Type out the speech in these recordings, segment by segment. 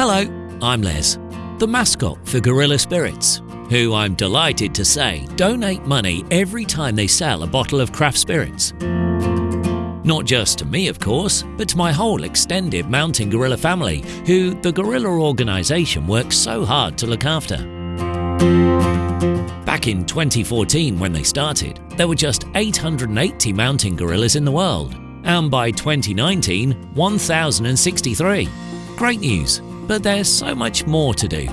I'm Les, the mascot for Gorilla Spirits, who I'm delighted to say donate money every time they sell a bottle of craft spirits. Not just to me, of course, but to my whole extended Mountain Gorilla family, who the Gorilla organisation works so hard to look after. Back in 2014, when they started, there were just 880 mountain gorillas in the world, and by 2019, 1,063. Great news, but there's so much more to do.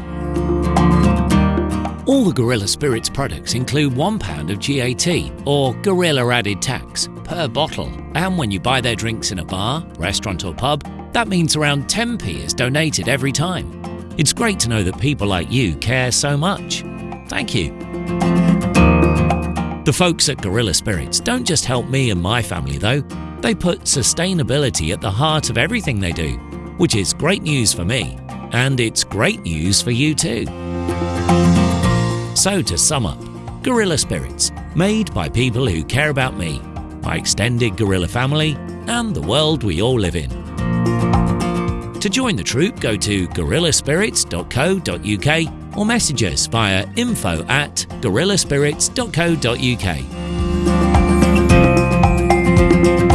All the Gorilla Spirits products include £1 of GAT, or Gorilla Added Tax, per bottle. And when you buy their drinks in a bar, restaurant, or pub, that means around 10p is donated every time. It's great to know that people like you care so much. Thank you. The folks at Gorilla Spirits don't just help me and my family, though. They put sustainability at the heart of everything they do, which is great news for me, and it's great news for you too. So, to sum up, Gorilla Spirits, made by people who care about me, my extended gorilla family, and the world we all live in. To join the troop, go to gorillaspirits.co.uk or message us via info at gorillaspirits.co.uk.